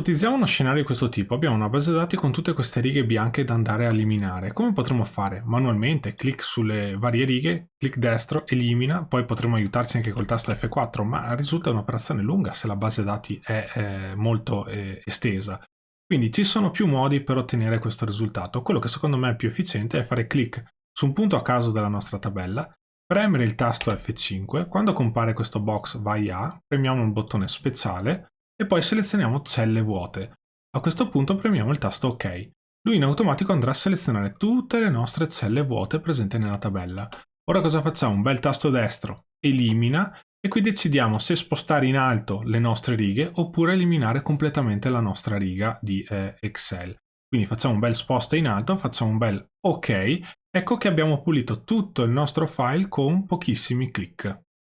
Ipotizziamo uno scenario di questo tipo, abbiamo una base dati con tutte queste righe bianche da andare a eliminare. Come potremmo fare? Manualmente, clic sulle varie righe, clic destro, elimina, poi potremmo aiutarci anche col tasto F4, ma risulta un'operazione lunga se la base dati è eh, molto eh, estesa. Quindi ci sono più modi per ottenere questo risultato. Quello che secondo me è più efficiente è fare clic su un punto a caso della nostra tabella, premere il tasto F5, quando compare questo box vai a, premiamo il bottone speciale e poi selezioniamo celle vuote. A questo punto premiamo il tasto OK. Lui in automatico andrà a selezionare tutte le nostre celle vuote presenti nella tabella. Ora cosa facciamo? Un bel tasto destro, elimina, e qui decidiamo se spostare in alto le nostre righe oppure eliminare completamente la nostra riga di eh, Excel. Quindi facciamo un bel sposta in alto, facciamo un bel OK, ecco che abbiamo pulito tutto il nostro file con pochissimi clic.